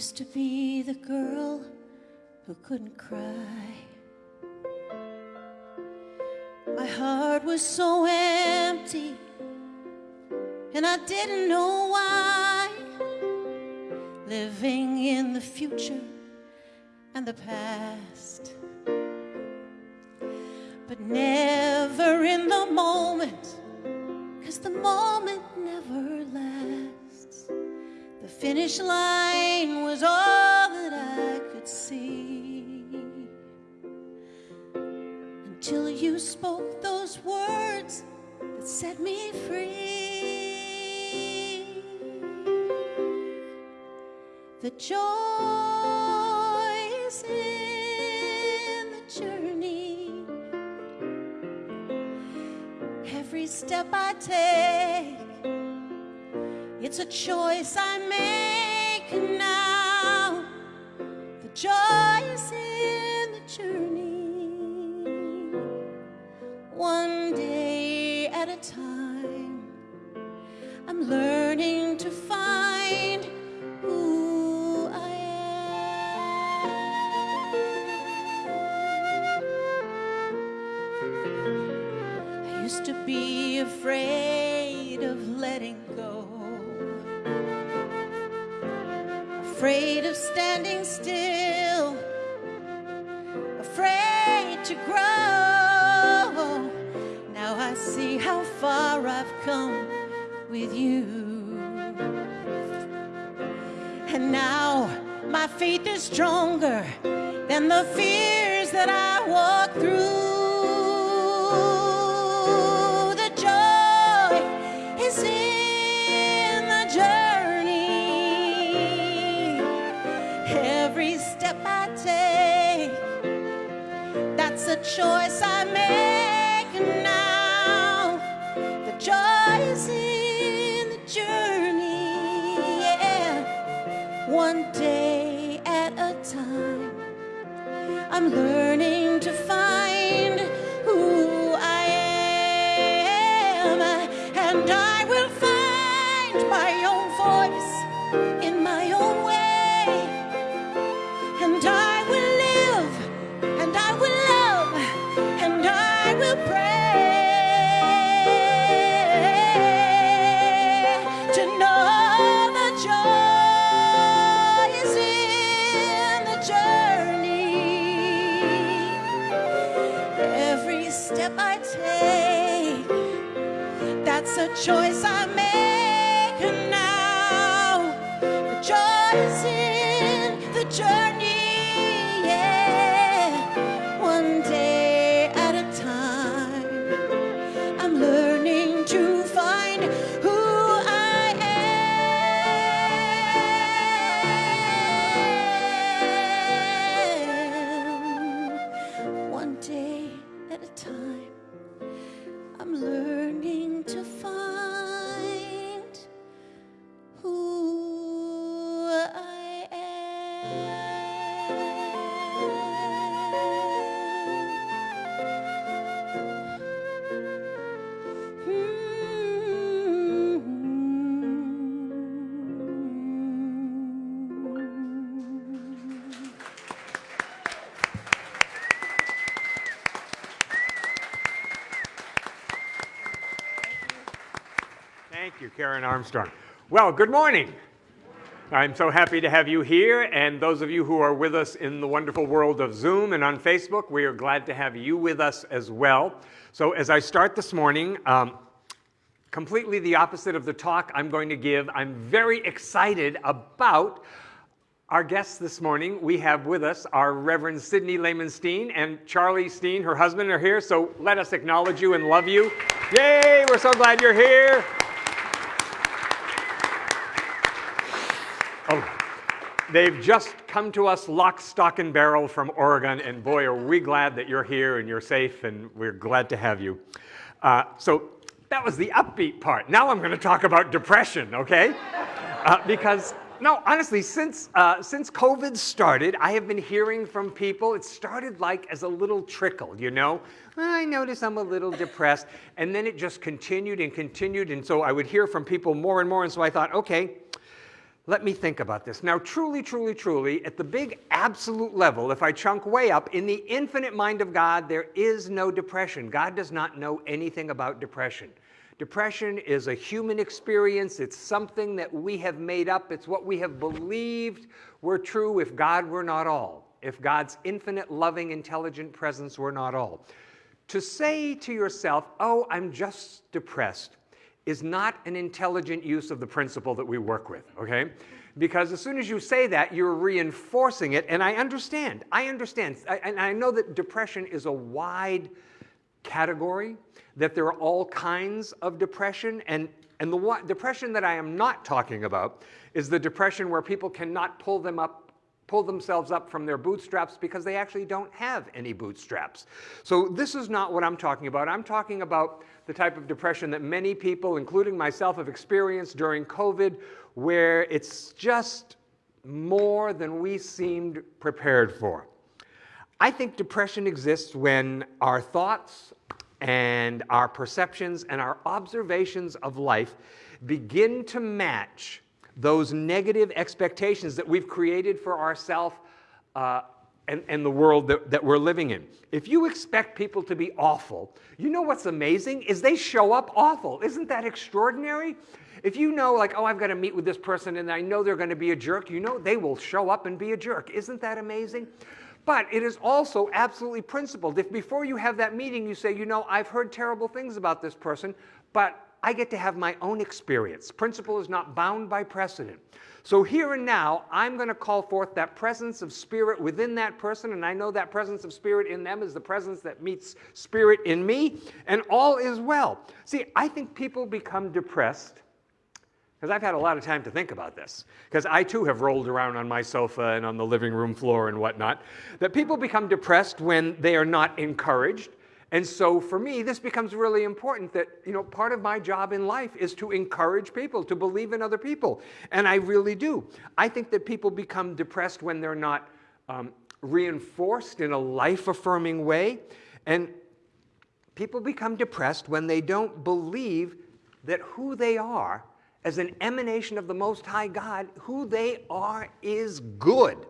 used to be the girl who couldn't cry. My heart was so empty, and I didn't know why. Living in the future and the past, but never in the moment, cause the moment never lasts. Finish line was all that I could see until you spoke those words that set me free. The joy is in the journey. Every step I take, it's a choice I make now. The joy is in the journey. One day at a time, far I've come with you. And now my faith is stronger than the fears that I walk through. The joy is in the journey. Every step I take, that's a choice I I'm learning choice I Karen Armstrong. Well, good morning. I'm so happy to have you here, and those of you who are with us in the wonderful world of Zoom and on Facebook, we are glad to have you with us as well. So, as I start this morning, um, completely the opposite of the talk I'm going to give, I'm very excited about our guests this morning. We have with us our Reverend Sidney Lehman Steen and Charlie Steen, her husband, are here. So let us acknowledge you and love you. Yay, we're so glad you're here. They've just come to us lock, stock, and barrel from Oregon, and boy, are we glad that you're here and you're safe, and we're glad to have you. Uh, so that was the upbeat part. Now I'm going to talk about depression, okay? Uh, because no, honestly, since uh, since COVID started, I have been hearing from people. It started like as a little trickle, you know. I notice I'm a little depressed, and then it just continued and continued, and so I would hear from people more and more. And so I thought, okay, let me think about this. Now, truly, truly, truly, at the big absolute level, if I chunk way up, in the infinite mind of God, there is no depression. God does not know anything about depression. Depression is a human experience. It's something that we have made up. It's what we have believed were true if God were not all, if God's infinite, loving, intelligent presence were not all. To say to yourself, oh, I'm just depressed, is not an intelligent use of the principle that we work with, okay? Because as soon as you say that, you're reinforcing it, and I understand. I understand. I, and I know that depression is a wide category, that there are all kinds of depression, and, and the one, depression that I am not talking about is the depression where people cannot pull them up pull themselves up from their bootstraps because they actually don't have any bootstraps. So this is not what I'm talking about. I'm talking about the type of depression that many people, including myself, have experienced during COVID, where it's just more than we seemed prepared for. I think depression exists when our thoughts and our perceptions and our observations of life begin to match those negative expectations that we've created for ourselves uh, and, and the world that, that we're living in. If you expect people to be awful, you know what's amazing is they show up awful. Isn't that extraordinary? If you know, like, oh, I've got to meet with this person and I know they're going to be a jerk, you know they will show up and be a jerk. Isn't that amazing? But it is also absolutely principled. If before you have that meeting you say, you know, I've heard terrible things about this person, but I get to have my own experience. Principle is not bound by precedent. So here and now, I'm going to call forth that presence of spirit within that person, and I know that presence of spirit in them is the presence that meets spirit in me, and all is well. See, I think people become depressed because I've had a lot of time to think about this, because I too have rolled around on my sofa and on the living room floor and whatnot, that people become depressed when they are not encouraged, and so for me, this becomes really important that, you know, part of my job in life is to encourage people, to believe in other people. And I really do. I think that people become depressed when they're not um, reinforced in a life-affirming way. And people become depressed when they don't believe that who they are as an emanation of the Most High God, who they are is good.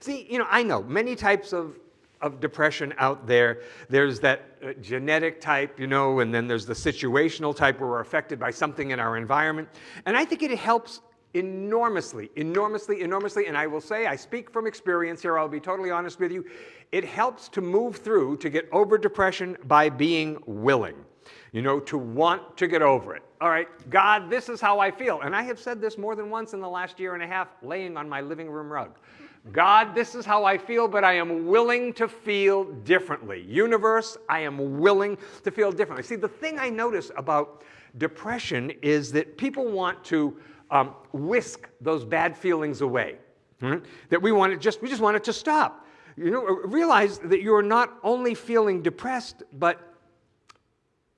See, you know, I know many types of of depression out there. There's that uh, genetic type, you know, and then there's the situational type where we're affected by something in our environment. And I think it helps enormously, enormously, enormously, and I will say, I speak from experience here, I'll be totally honest with you, it helps to move through, to get over depression by being willing, you know, to want to get over it. All right, God, this is how I feel. And I have said this more than once in the last year and a half, laying on my living room rug. God, this is how I feel, but I am willing to feel differently. Universe, I am willing to feel differently. See, the thing I notice about depression is that people want to um, whisk those bad feelings away. Hmm? That we want it just, we just want it to stop. You know, realize that you're not only feeling depressed, but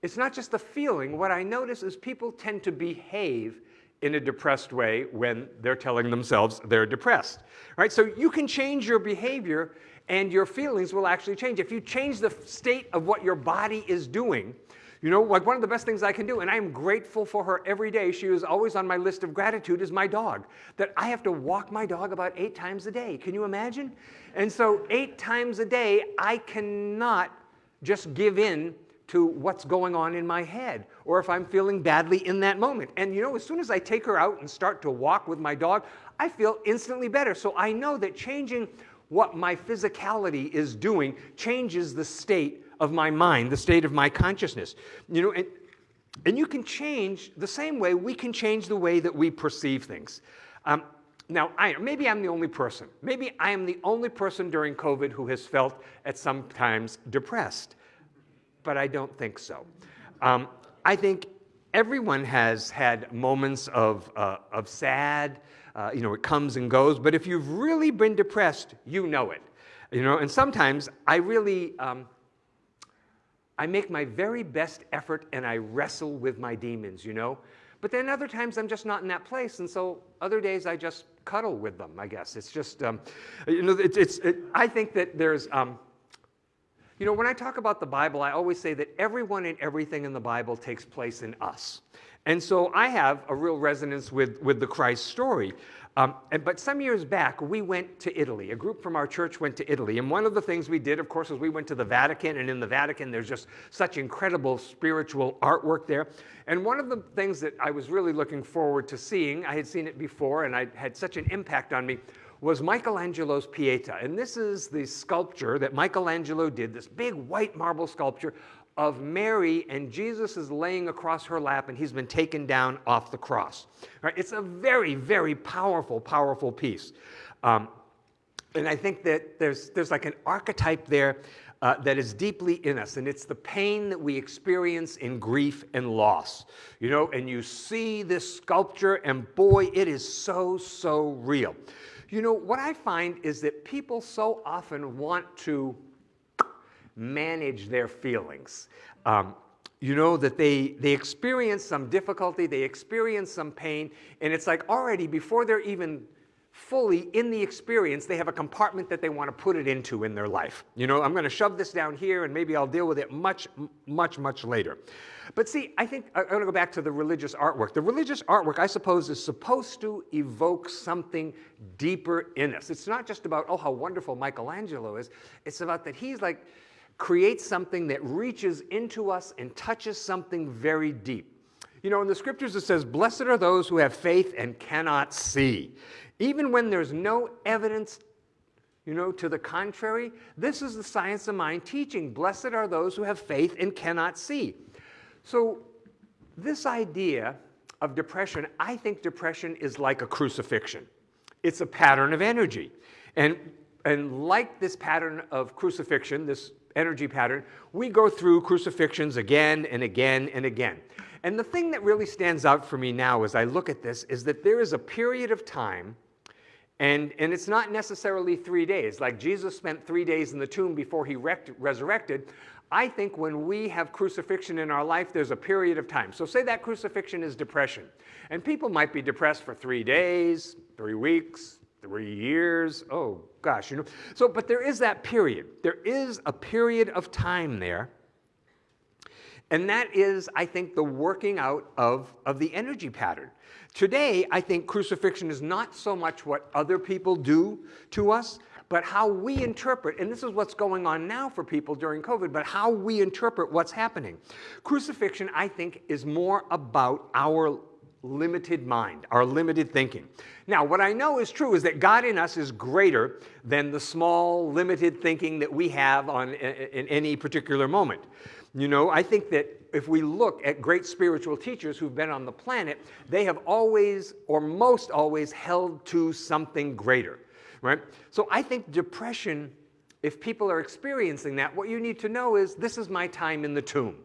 it's not just the feeling. What I notice is people tend to behave in a depressed way when they're telling themselves they're depressed. Right? So you can change your behavior and your feelings will actually change. If you change the state of what your body is doing, you know, like one of the best things I can do, and I am grateful for her every day, she is always on my list of gratitude, is my dog. That I have to walk my dog about eight times a day. Can you imagine? And so, eight times a day, I cannot just give in to what's going on in my head or if I'm feeling badly in that moment. And you know, as soon as I take her out and start to walk with my dog, I feel instantly better. So I know that changing what my physicality is doing changes the state of my mind, the state of my consciousness. You know, and, and you can change the same way we can change the way that we perceive things. Um, now, I, maybe I'm the only person. Maybe I am the only person during COVID who has felt at some times depressed but I don't think so. Um, I think everyone has had moments of, uh, of sad, uh, you know, it comes and goes, but if you've really been depressed, you know it. You know, and sometimes I really, um, I make my very best effort and I wrestle with my demons, you know. But then other times I'm just not in that place, and so other days I just cuddle with them, I guess. It's just, um, you know, it's, it's it, I think that there's, um, You know, when I talk about the Bible, I always say that everyone and everything in the Bible takes place in us. And so I have a real resonance with, with the Christ story. Um, and, but some years back, we went to Italy. A group from our church went to Italy. And one of the things we did, of course, was we went to the Vatican. And in the Vatican, there's just such incredible spiritual artwork there. And one of the things that I was really looking forward to seeing, I had seen it before and I had such an impact on me, was Michelangelo's Pieta. And this is the sculpture that Michelangelo did, this big white marble sculpture of Mary and Jesus is laying across her lap and he's been taken down off the cross. Right? It's a very, very powerful, powerful piece. Um, and I think that there's, there's like an archetype there uh, that is deeply in us, and it's the pain that we experience in grief and loss. You know, and you see this sculpture, and boy, it is so, so real. You know, what I find is that people so often want to manage their feelings. Um, you know that they, they experience some difficulty, they experience some pain, and it's like already before they're even fully in the experience, they have a compartment that they want to put it into in their life. You know, I'm going to shove this down here and maybe I'll deal with it much, much, much later. But see, I think I'm going to go back to the religious artwork. The religious artwork, I suppose, is supposed to evoke something deeper in us. It's not just about, oh, how wonderful Michelangelo is. It's about that he's like, creates something that reaches into us and touches something very deep. You know, in the scriptures it says, Blessed are those who have faith and cannot see. Even when there's no evidence, you know, to the contrary, this is the science of mind teaching. Blessed are those who have faith and cannot see. So, this idea of depression, I think depression is like a crucifixion. It's a pattern of energy. And, and like this pattern of crucifixion, this energy pattern, we go through crucifixions again and again and again. And the thing that really stands out for me now as I look at this is that there is a period of time, and, and it's not necessarily three days. Like Jesus spent three days in the tomb before he resurrected. I think when we have crucifixion in our life, there's a period of time. So say that crucifixion is depression. And people might be depressed for three days, three weeks, three years. Oh, gosh, you know. So, but there is that period. There is a period of time there. And that is, I think, the working out of, of the energy pattern. Today, I think crucifixion is not so much what other people do to us, but how we interpret, and this is what's going on now for people during COVID, but how we interpret what's happening. Crucifixion, I think, is more about our limited mind, our limited thinking. Now, what I know is true is that God in us is greater than the small, limited thinking that we have on, in any particular moment. You know, I think that if we look at great spiritual teachers who've been on the planet, they have always, or most always, held to something greater, right? So I think depression, if people are experiencing that, what you need to know is this is my time in the tomb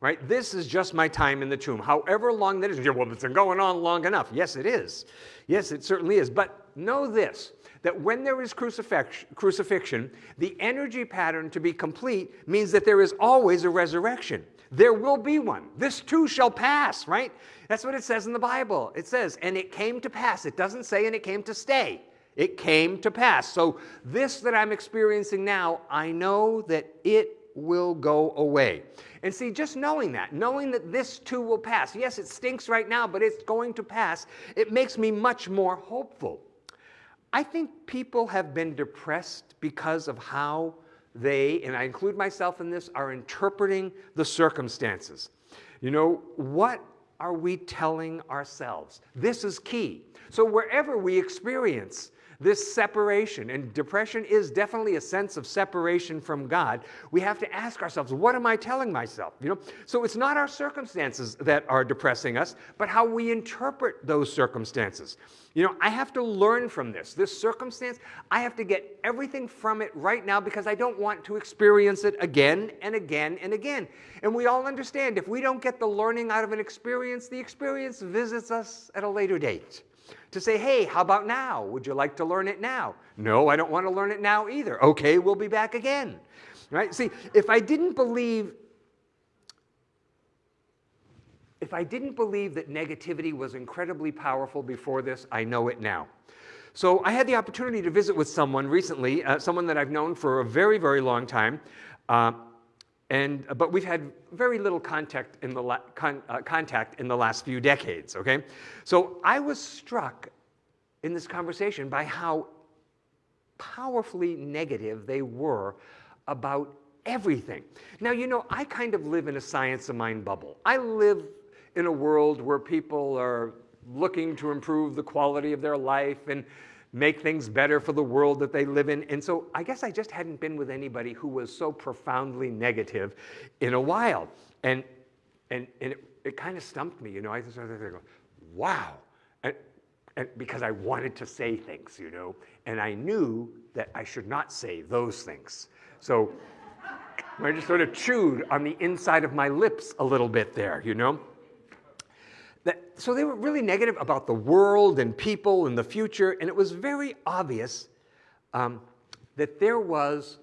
right? This is just my time in the tomb, however long that is. Well, it's been going on long enough. Yes, it is. Yes, it certainly is. But know this, that when there is crucifixion, the energy pattern to be complete means that there is always a resurrection. There will be one. This too shall pass, right? That's what it says in the Bible. It says, and it came to pass. It doesn't say, and it came to stay. It came to pass. So, this that I'm experiencing now, I know that it will go away. And see, just knowing that, knowing that this too will pass, yes, it stinks right now, but it's going to pass, it makes me much more hopeful. I think people have been depressed because of how they, and I include myself in this, are interpreting the circumstances. You know, what are we telling ourselves? This is key. So, wherever we experience this separation, and depression is definitely a sense of separation from God, we have to ask ourselves, what am I telling myself? You know, so it's not our circumstances that are depressing us, but how we interpret those circumstances. You know, I have to learn from this. This circumstance, I have to get everything from it right now because I don't want to experience it again and again and again. And we all understand if we don't get the learning out of an experience, the experience visits us at a later date to say, hey, how about now? Would you like to learn it now? No, I don't want to learn it now either. Okay, we'll be back again. Right? See, if I didn't believe if I didn't believe that negativity was incredibly powerful before this, I know it now. So I had the opportunity to visit with someone recently, uh, someone that I've known for a very, very long time. Uh, and, but we've had very little contact in, the con uh, contact in the last few decades, okay? So I was struck in this conversation by how powerfully negative they were about everything. Now, you know, I kind of live in a science of mind bubble. I live in a world where people are looking to improve the quality of their life and make things better for the world that they live in. And so I guess I just hadn't been with anybody who was so profoundly negative in a while. And, and, and it, it kind of stumped me, you know. I just started to go, wow. And, and because I wanted to say things, you know, and I knew that I should not say those things. So I just sort of chewed on the inside of my lips a little bit there, you know. That, so they were really negative about the world and people and the future, and it was very obvious um, that there was,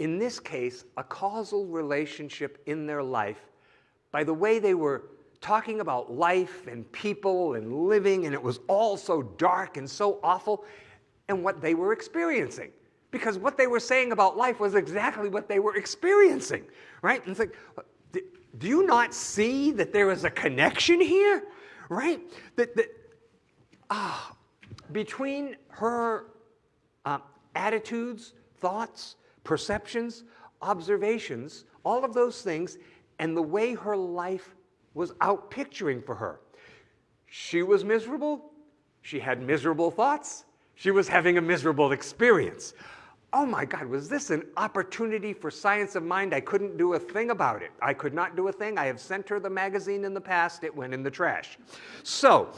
in this case, a causal relationship in their life by the way they were talking about life and people and living, and it was all so dark and so awful, and what they were experiencing. Because what they were saying about life was exactly what they were experiencing, right? And it's like, do you not see that there is a connection here? Right? That, that ah, between her uh, attitudes, thoughts, perceptions, observations, all of those things, and the way her life was out picturing for her. She was miserable. She had miserable thoughts. She was having a miserable experience oh my God, was this an opportunity for science of mind? I couldn't do a thing about it. I could not do a thing. I have sent her the magazine in the past. It went in the trash. So,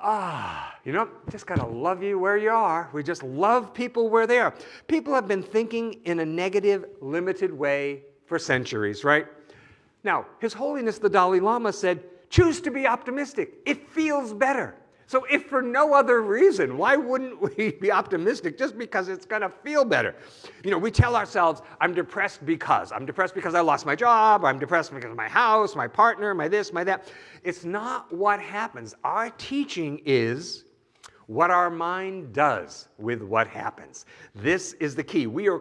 ah, you know, just gotta love you where you are. We just love people where they are. People have been thinking in a negative, limited way for centuries, right? Now, His Holiness the Dalai Lama said, choose to be optimistic. It feels better. So if for no other reason, why wouldn't we be optimistic just because it's to feel better? You know, we tell ourselves, I'm depressed because. I'm depressed because I lost my job. I'm depressed because of my house, my partner, my this, my that. It's not what happens. Our teaching is what our mind does with what happens. This is the key. We are,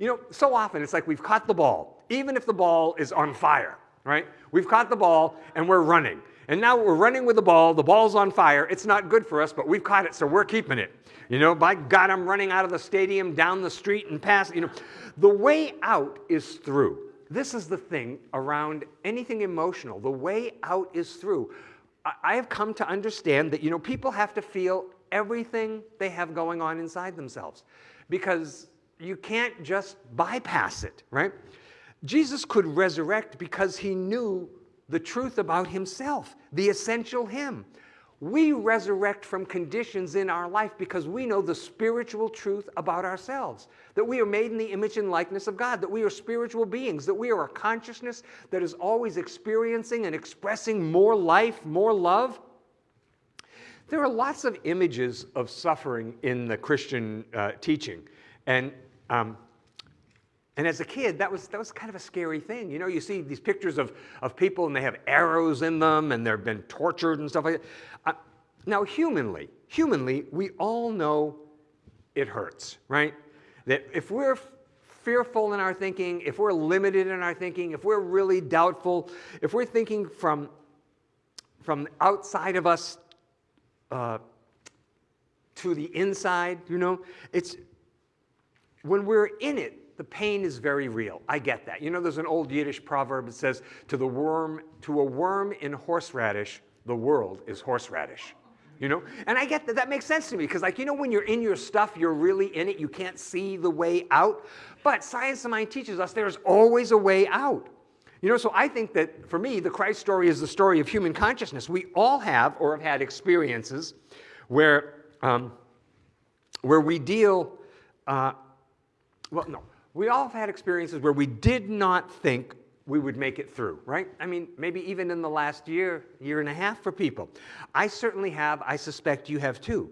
you know, so often it's like we've caught the ball, even if the ball is on fire, right? We've caught the ball and we're running. And now we're running with the ball. The ball's on fire. It's not good for us, but we've caught it, so we're keeping it. You know, by God, I'm running out of the stadium, down the street, and past. You know, the way out is through. This is the thing around anything emotional. The way out is through. I have come to understand that, you know, people have to feel everything they have going on inside themselves because you can't just bypass it, right? Jesus could resurrect because he knew the truth about himself, the essential him. We resurrect from conditions in our life because we know the spiritual truth about ourselves, that we are made in the image and likeness of God, that we are spiritual beings, that we are a consciousness that is always experiencing and expressing more life, more love. There are lots of images of suffering in the Christian uh, teaching. And um, and as a kid, that was, that was kind of a scary thing. You know, you see these pictures of, of people and they have arrows in them and they've been tortured and stuff like that. Uh, now, humanly, humanly, we all know it hurts, right? That if we're fearful in our thinking, if we're limited in our thinking, if we're really doubtful, if we're thinking from, from outside of us uh, to the inside, you know, it's when we're in it, the pain is very real. I get that. You know, there's an old Yiddish proverb that says, to the worm, to a worm in horseradish, the world is horseradish. You know? And I get that. That makes sense to me because, like, you know, when you're in your stuff, you're really in it. You can't see the way out. But science of mind teaches us there's always a way out. You know, so I think that for me, the Christ story is the story of human consciousness. We all have or have had experiences where, um, where we deal, uh, well, no, we all have had experiences where we did not think we would make it through, right? I mean, maybe even in the last year, year and a half for people. I certainly have, I suspect you have too.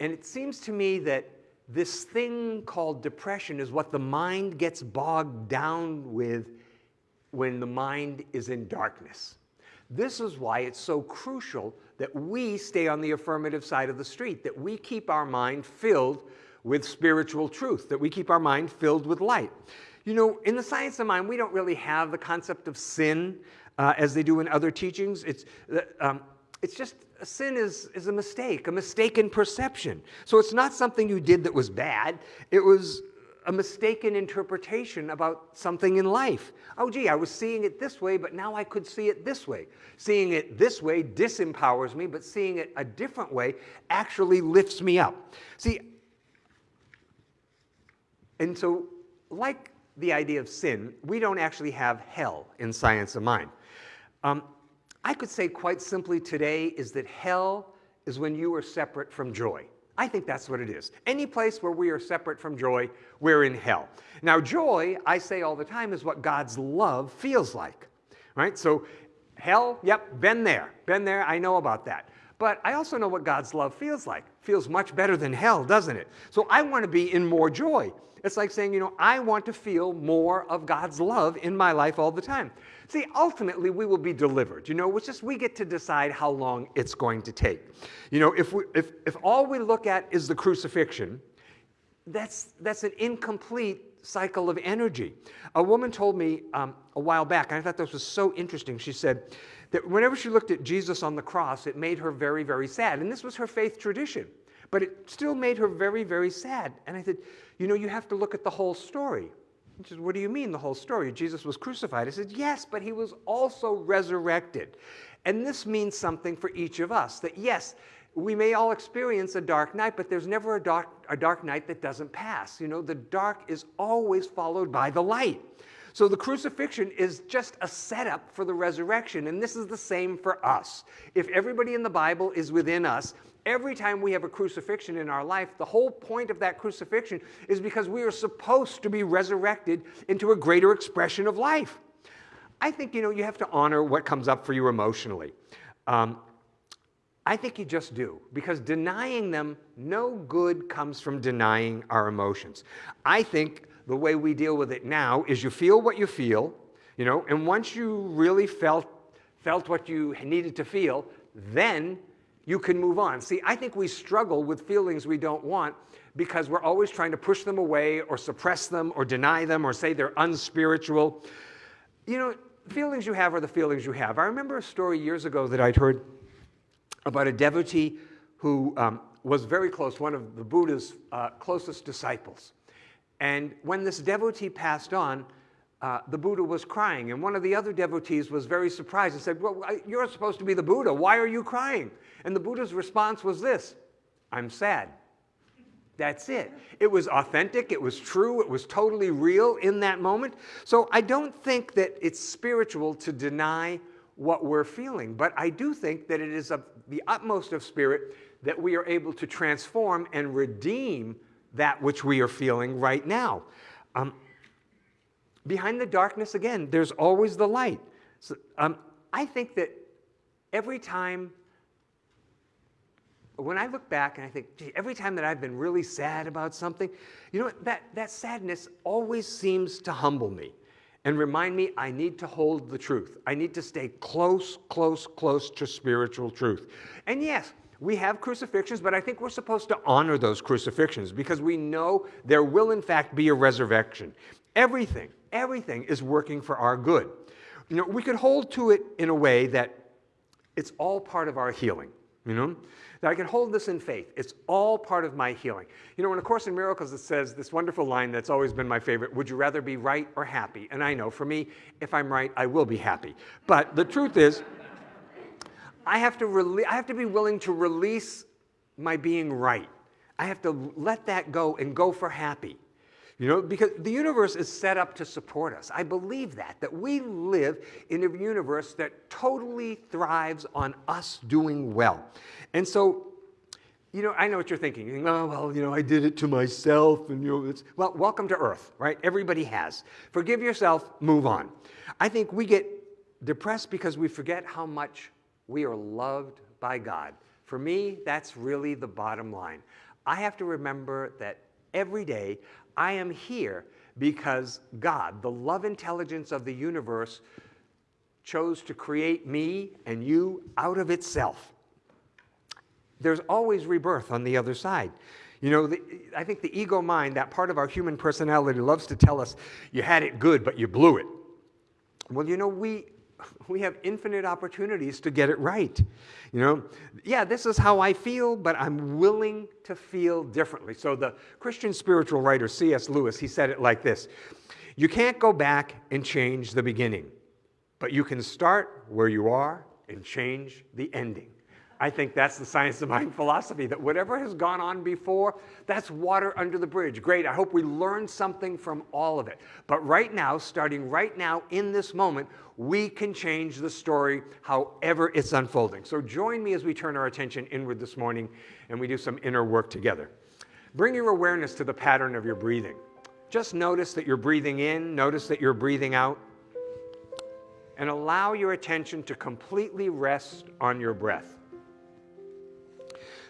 And it seems to me that this thing called depression is what the mind gets bogged down with when the mind is in darkness. This is why it's so crucial that we stay on the affirmative side of the street, that we keep our mind filled with spiritual truth, that we keep our mind filled with light. You know, in the science of mind, we don't really have the concept of sin uh, as they do in other teachings. It's, uh, um, it's just sin is, is a mistake, a mistaken perception. So it's not something you did that was bad. It was a mistaken interpretation about something in life. Oh, gee, I was seeing it this way, but now I could see it this way. Seeing it this way disempowers me, but seeing it a different way actually lifts me up. See, and so, like the idea of sin, we don't actually have hell in science of mind. Um, I could say quite simply today is that hell is when you are separate from joy. I think that's what it is. Any place where we are separate from joy, we're in hell. Now, joy, I say all the time, is what God's love feels like, right? So, hell, yep, been there, been there, I know about that. But I also know what God's love feels like. Feels much better than hell, doesn't it? So I want to be in more joy. It's like saying, you know, I want to feel more of God's love in my life all the time. See, ultimately, we will be delivered. You know, it's just we get to decide how long it's going to take. You know, if, we, if, if all we look at is the crucifixion, that's, that's an incomplete cycle of energy. A woman told me um, a while back, and I thought this was so interesting. She said that whenever she looked at Jesus on the cross, it made her very, very sad. And this was her faith tradition. But it still made her very, very sad. And I said, you know, you have to look at the whole story. She said, what do you mean the whole story? Jesus was crucified. I said, yes, but he was also resurrected. And this means something for each of us, that yes, we may all experience a dark night, but there's never a dark, a dark night that doesn't pass. You know, the dark is always followed by the light. So the crucifixion is just a setup for the resurrection, and this is the same for us. If everybody in the Bible is within us, every time we have a crucifixion in our life, the whole point of that crucifixion is because we are supposed to be resurrected into a greater expression of life. I think, you know, you have to honor what comes up for you emotionally. Um, I think you just do, because denying them, no good comes from denying our emotions. I think the way we deal with it now is you feel what you feel, you know, and once you really felt, felt what you needed to feel, then you can move on. See, I think we struggle with feelings we don't want because we're always trying to push them away or suppress them or deny them or say they're unspiritual. You know, feelings you have are the feelings you have. I remember a story years ago that I'd heard about a devotee who um, was very close, one of the Buddha's uh, closest disciples. And when this devotee passed on, uh, the Buddha was crying. And one of the other devotees was very surprised and said, Well, you're supposed to be the Buddha. Why are you crying? And the Buddha's response was this I'm sad. That's it. It was authentic, it was true, it was totally real in that moment. So I don't think that it's spiritual to deny what we're feeling, but I do think that it is of the utmost of spirit that we are able to transform and redeem that which we are feeling right now. Um, behind the darkness, again, there's always the light. So, um, I think that every time, when I look back and I think, gee, every time that I've been really sad about something, you know, that, that sadness always seems to humble me and remind me I need to hold the truth. I need to stay close, close, close to spiritual truth. And yes, we have crucifixions, but I think we're supposed to honor those crucifixions because we know there will, in fact, be a resurrection. Everything, everything is working for our good. You know, we could hold to it in a way that it's all part of our healing, you know? That I can hold this in faith. It's all part of my healing. You know, in A Course in Miracles, it says this wonderful line that's always been my favorite Would you rather be right or happy? And I know for me, if I'm right, I will be happy. But the truth is, I have, to I have to be willing to release my being right. I have to let that go and go for happy. You know, because the universe is set up to support us. I believe that, that we live in a universe that totally thrives on us doing well. And so, you know, I know what you're thinking. You think, oh, well, you know, I did it to myself. And, you know, it's, well, welcome to Earth, right? Everybody has. Forgive yourself, move on. I think we get depressed because we forget how much we are loved by God. For me, that's really the bottom line. I have to remember that every day I am here because God, the love intelligence of the universe, chose to create me and you out of itself. There's always rebirth on the other side. You know, the, I think the ego mind, that part of our human personality, loves to tell us, you had it good, but you blew it. Well, you know, we, we have infinite opportunities to get it right. You know, yeah, this is how I feel, but I'm willing to feel differently. So the Christian spiritual writer C.S. Lewis, he said it like this You can't go back and change the beginning, but you can start where you are and change the ending. I think that's the science of mind philosophy that whatever has gone on before, that's water under the bridge. Great. I hope we learn something from all of it. But right now, starting right now in this moment, we can change the story however it's unfolding. So join me as we turn our attention inward this morning and we do some inner work together. Bring your awareness to the pattern of your breathing. Just notice that you're breathing in, notice that you're breathing out, and allow your attention to completely rest on your breath.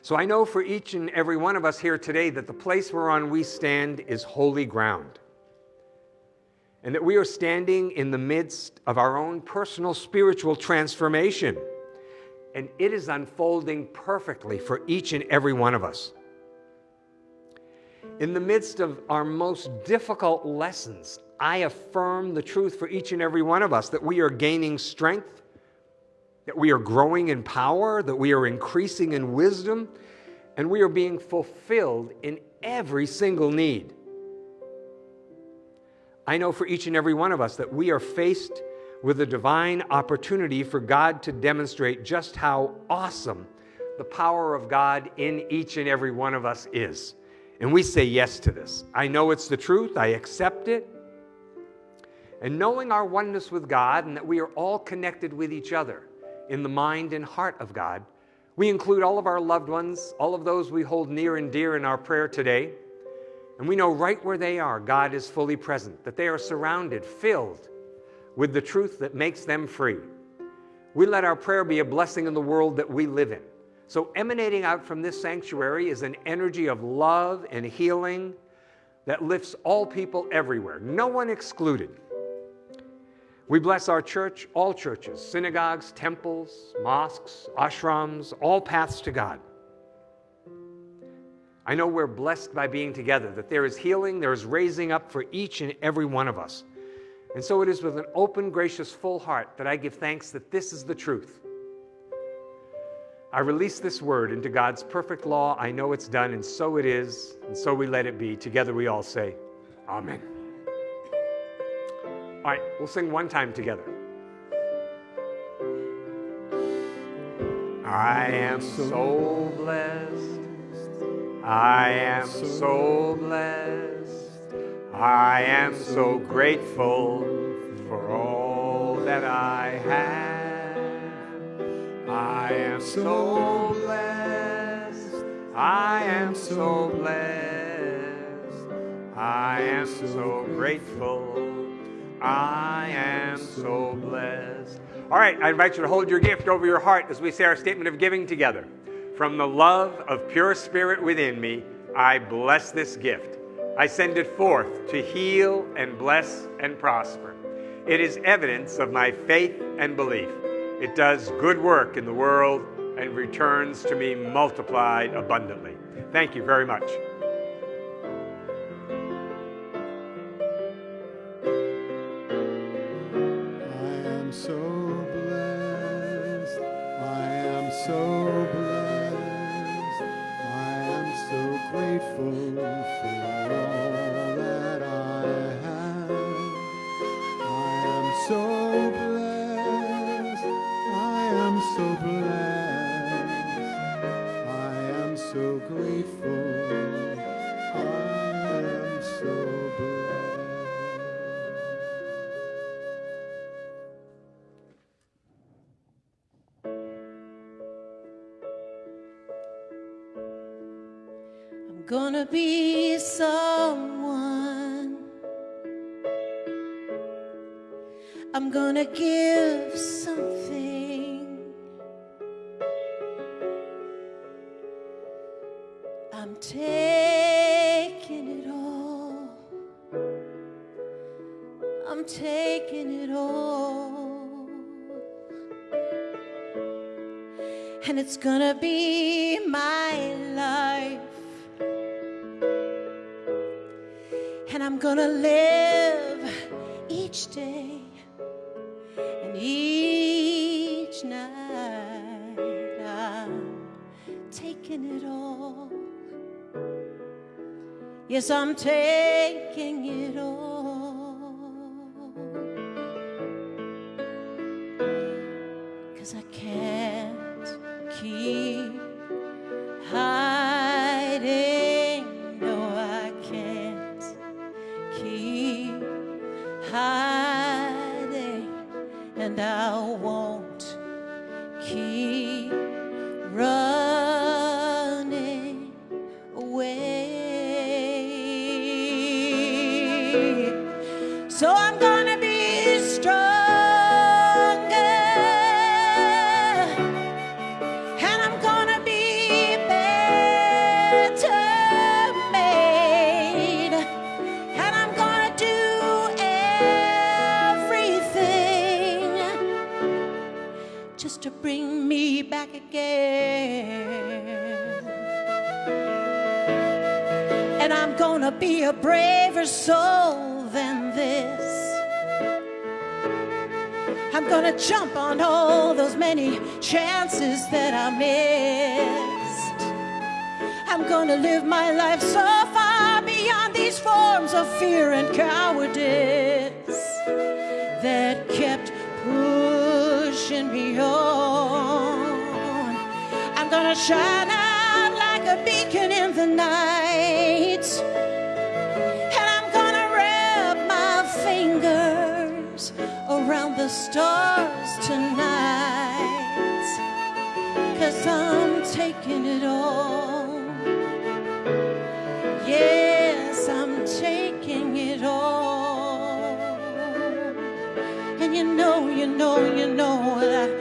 So I know for each and every one of us here today that the place whereon we stand is holy ground. And that we are standing in the midst of our own personal spiritual transformation. And it is unfolding perfectly for each and every one of us. In the midst of our most difficult lessons, I affirm the truth for each and every one of us that we are gaining strength that we are growing in power, that we are increasing in wisdom, and we are being fulfilled in every single need. I know for each and every one of us that we are faced with a divine opportunity for God to demonstrate just how awesome the power of God in each and every one of us is. And we say yes to this. I know it's the truth, I accept it. And knowing our oneness with God and that we are all connected with each other, in the mind and heart of God. We include all of our loved ones, all of those we hold near and dear in our prayer today. And we know right where they are, God is fully present, that they are surrounded, filled with the truth that makes them free. We let our prayer be a blessing in the world that we live in. So, emanating out from this sanctuary is an energy of love and healing that lifts all people everywhere, no one excluded. We bless our church, all churches, synagogues, temples, mosques, ashrams, all paths to God. I know we're blessed by being together, that there is healing, there is raising up for each and every one of us. And so it is with an open, gracious, full heart that I give thanks that this is the truth. I release this word into God's perfect law. I know it's done, and so it is, and so we let it be. Together we all say, Amen. All right, we'll sing one time together. I am so blessed. I am so blessed. I am so grateful for all that I have. I am so blessed. I am so blessed. I am so grateful I am so blessed. All right, I invite you to hold your gift over your heart as we say our statement of giving together. From the love of pure spirit within me, I bless this gift. I send it forth to heal and bless and prosper. It is evidence of my faith and belief. It does good work in the world and returns to me multiplied abundantly. Thank you very much. so gonna be Yes, I'm taking it all. Shine out like a beacon in the night. And I'm gonna wrap my fingers around the stars tonight. Cause I'm taking it all. Yes, I'm taking it all. And you know, you know, you know that I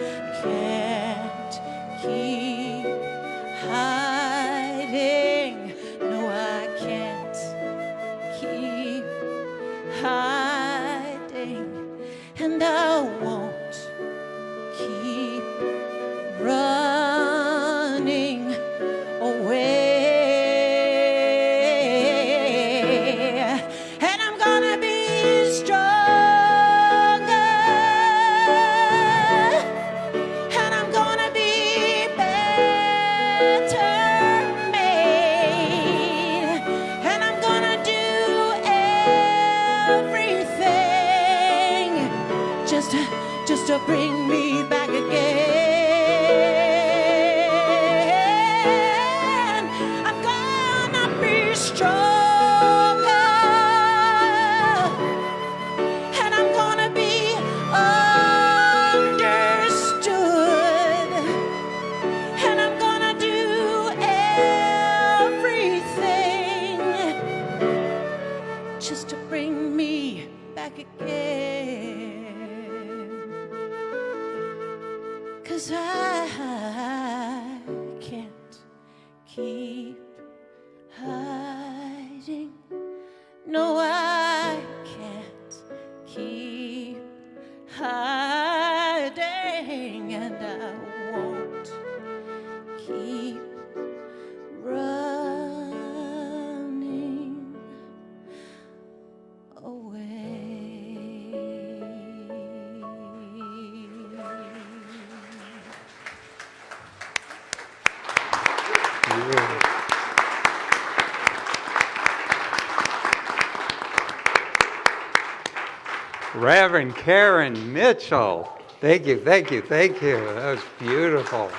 Reverend Karen Mitchell. Thank you, thank you, thank you. That was beautiful.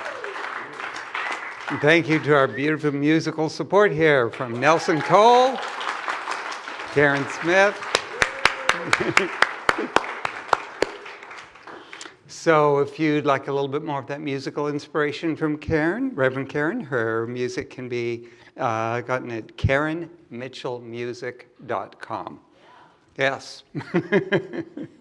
And thank you to our beautiful musical support here from Nelson Cole, Karen Smith. so if you'd like a little bit more of that musical inspiration from Karen, Reverend Karen, her music can be uh, gotten at karenmitchellmusic.com. Yes.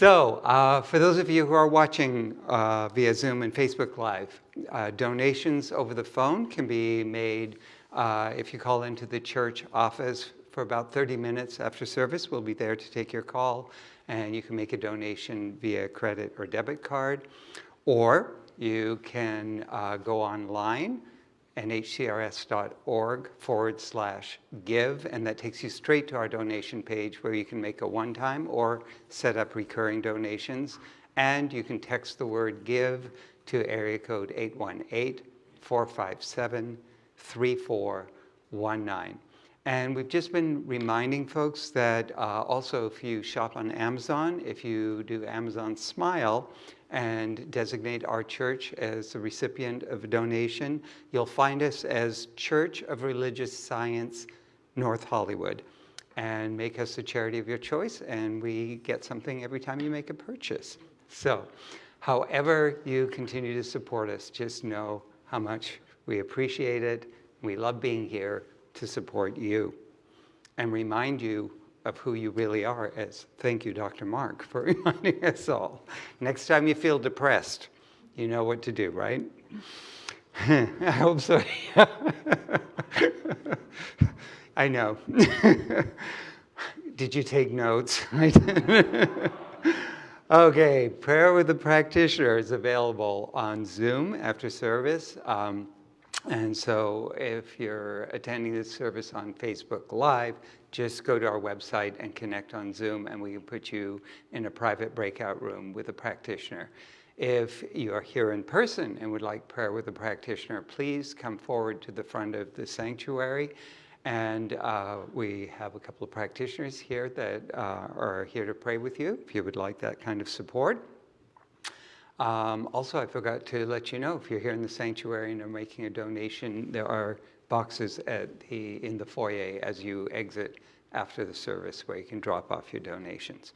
so, uh, for those of you who are watching uh, via Zoom and Facebook Live, uh, donations over the phone can be made uh, if you call into the church office for about 30 minutes after service. We'll be there to take your call, and you can make a donation via credit or debit card. Or you can uh, go online nhcrs.org forward slash give, and that takes you straight to our donation page where you can make a one time or set up recurring donations. And you can text the word give to area code 818 457 3419. And we've just been reminding folks that uh, also if you shop on Amazon, if you do Amazon Smile and designate our church as the recipient of a donation, you'll find us as Church of Religious Science, North Hollywood. And make us a charity of your choice, and we get something every time you make a purchase. So, however you continue to support us, just know how much we appreciate it. We love being here to support you and remind you of who you really are as thank you dr mark for reminding us all. Next time you feel depressed you know what to do right? I hope so i know. Did you take notes? Okay prayer with the practitioner is available on zoom after service. Um, and so if you're attending this service on Facebook Live, just go to our website and connect on Zoom, and we can put you in a private breakout room with a practitioner. If you are here in person and would like prayer with a practitioner, please come forward to the front of the sanctuary. And uh, we have a couple of practitioners here that uh, are here to pray with you if you would like that kind of support. Um, also, I forgot to let you know if you're here in the sanctuary and are making a donation, there are boxes at the, in the foyer as you exit after the service where you can drop off your donations.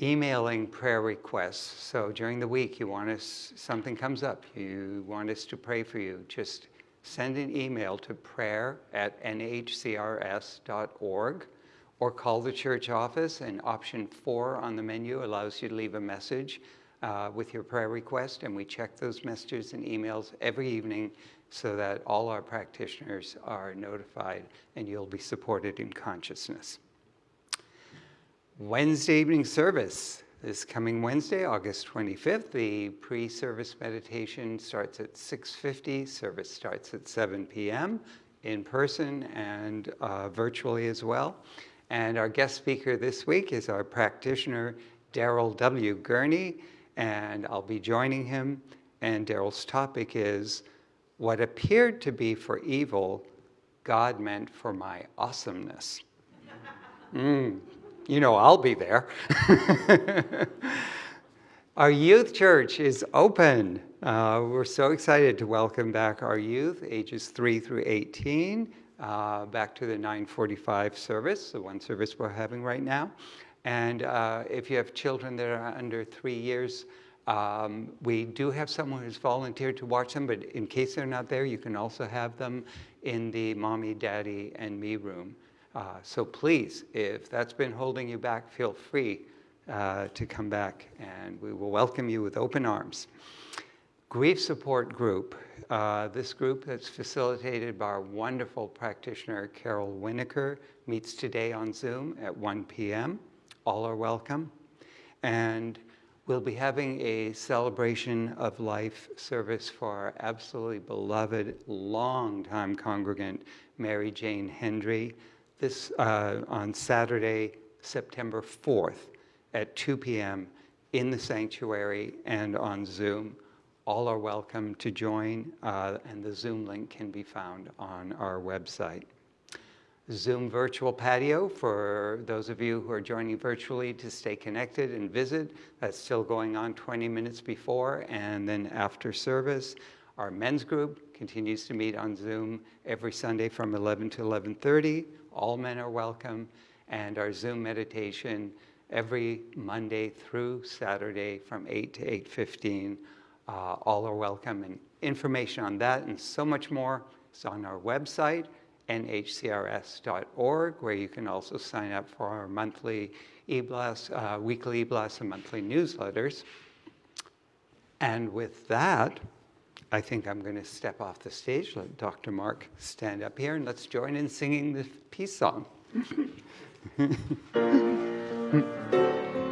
Emailing prayer requests. So during the week, you want us, something comes up, you want us to pray for you, just send an email to prayer at nhcrs.org or call the church office and option four on the menu allows you to leave a message uh, with your prayer request, and we check those messages and emails every evening so that all our practitioners are notified and you'll be supported in consciousness. Wednesday evening service. This coming Wednesday, August 25th, the pre-service meditation starts at 6.50. Service starts at 7 p.m. in person and uh, virtually as well. And our guest speaker this week is our practitioner, Daryl W. Gurney and I'll be joining him. And Daryl's topic is what appeared to be for evil, God meant for my awesomeness. Mm, you know, I'll be there. our youth church is open. Uh, we're so excited to welcome back our youth, ages 3 through 18, uh, back to the 945 service, the one service we're having right now. And uh, if you have children that are under three years, um, we do have someone who's volunteered to watch them, but in case they're not there, you can also have them in the mommy, daddy, and me room. Uh, so please, if that's been holding you back, feel free uh, to come back and we will welcome you with open arms. Grief Support Group. Uh, this group that's facilitated by our wonderful practitioner, Carol Winokur, meets today on Zoom at 1 p.m all are welcome. And we'll be having a celebration of life service for our absolutely beloved, longtime congregant, Mary Jane Hendry, this uh, on Saturday, September 4th at 2 p.m. in the sanctuary and on Zoom. All are welcome to join, uh, and the Zoom link can be found on our website. Zoom virtual patio for those of you who are joining virtually to stay connected and visit. That's still going on 20 minutes before and then after service. Our men's group continues to meet on Zoom every Sunday from 11 to 11.30. All men are welcome. And our Zoom meditation every Monday through Saturday from 8 to 8.15. Uh, all are welcome. And information on that and so much more is on our website nhcrs.org, where you can also sign up for our monthly e-blast, uh, weekly e-blast and monthly newsletters. And with that, I think I'm going to step off the stage, let Dr. Mark stand up here, and let's join in singing the peace song.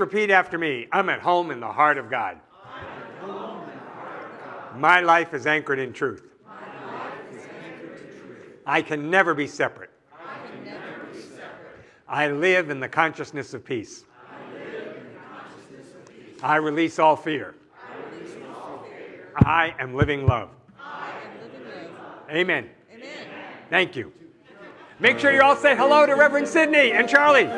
repeat after me. I'm at home in the heart of God. My life is anchored in truth. I can never be separate. I live in the consciousness of peace. I release all fear. I am living love. Amen. Amen. Thank you. Make sure you all say hello to Reverend Sidney and Charlie.